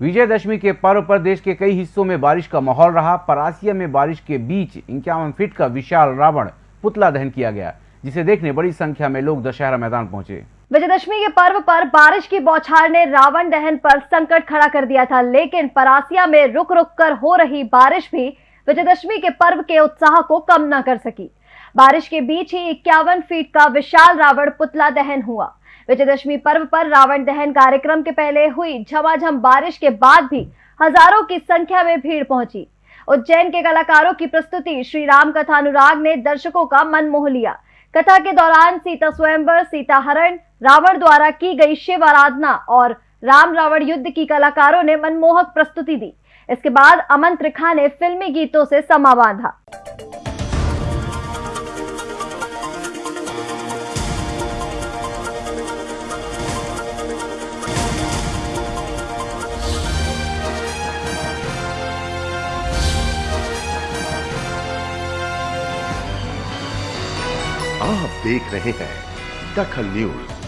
विजयदशमी के पर्व पर देश के कई हिस्सों में बारिश का माहौल रहा परासिया में बारिश के बीच इक्यावन फीट का विशाल रावण पुतला दहन किया गया, जिसे देखने बड़ी संख्या में लोग दशहरा मैदान पहुँचे। विजयदशमी के पर्व पर बारिश की बौछार ने रावण दहन पर संकट खड़ा कर दिया था, लेकिन परासिया में रुक रुक कर हो रही बारिश भी विजयदशमी के पर्व के उत्साह को कम न कर सकी। बारिश के बीच ही इक्यावन फीट का विशाल रावण पुतला दहन हुआ। विजयदशमी पर्व पर रावण दहन कार्यक्रम के पहले हुई झमाझम बारिश के बाद भी हज़ारों की संख्या में भीड़ पहुँची। उज्जैन के कलाकारों की प्रस्तुति श्री राम कथा अनुराग ने दर्शकों का मन मोह लिया। कथा के दौरान सीता स्वयंवर, सीता हरण, रावण द्वारा की गई शिव आराधना और राम रावण युद्ध की कलाकारों ने मनमोहक प्रस्तुति दी। इसके बाद अमन त्रिखा ने फिल्मी गीतों से समा बांधा आप देख रहे हैं दखल न्यूज़।